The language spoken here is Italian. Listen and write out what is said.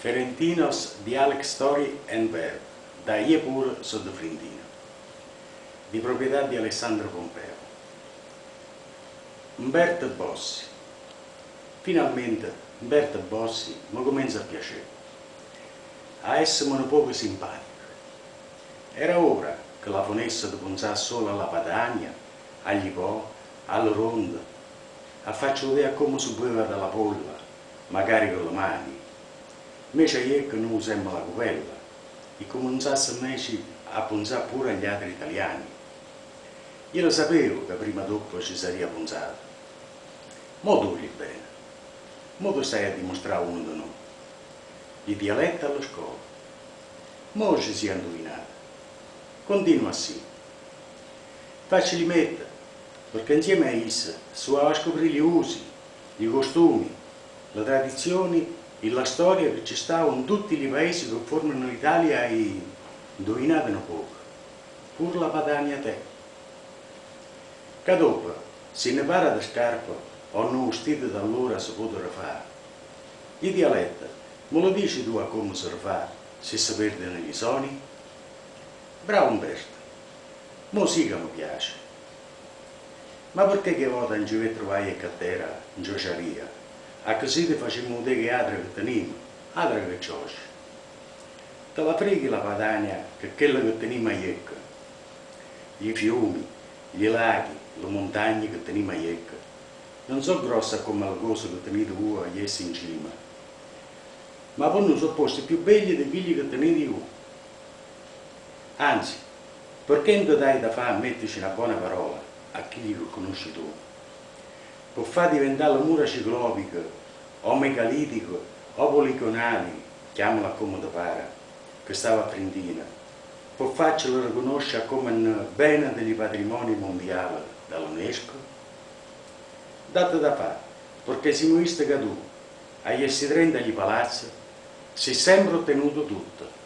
Ferentinos Dialect Story and Verb, da Iepur Soddofrindino, di proprietà di Alessandro Pompeo. Umberto Bossi. Finalmente Umberto Bossi mi comincia a piacere, a essere un poco simpatico. Era ora che la fonesse di solo alla Padania, agli po, alla ronda, a farci vedere come si beveva dalla polla, magari con le mani, invece io che non usiamo la cupella e cominciasse a pensare pure agli altri italiani. Io lo sapevo che prima o dopo ci sarebbe pensato. Mo duri bene, mo tu stai a dimostrare uno di noi. Il dialetto alla scuola. Mo ci si è indovinato. Continua così. Facci mettere, perché insieme a essa si va a scoprire gli usi, i costumi, le tradizioni la storia che ci sta in tutti i paesi che formano l'Italia e indovinate poco, pur la Padania te. Che dopo, se ne para da scarpa o non vestite da allora si potrebbero fare. Il dialetto, me lo dici tu a come si fa se si perdono gli soni? Bravo Umberto, che mi piace. Ma perché che volta non ci trovai a cattera in giociaria? A così ti facciamo vedere che altro che teniamo, altro che ciosci. Te la freghi la Padania che quella che teniamo a Iecca, i fiumi, gli laghi, le montagne che teniamo a Iecca, non sono grosse come le cose che tenete voi a Iessi in cima, ma non sono posti più belli di quelli che tenete voi. Anzi, perché non dai da fare a metterci una buona parola a chi li conosci tu? Può far diventare la mura ciclopica, o megalitico, o poligonali, chiamala come ti pare, che stava a Trindina, può farcelo riconoscere come un bene dei patrimoni mondiali dall'UNESCO? Date da fare, perché siamo visti che tu, agli essi 30 palazzi, si è sempre ottenuto tutto.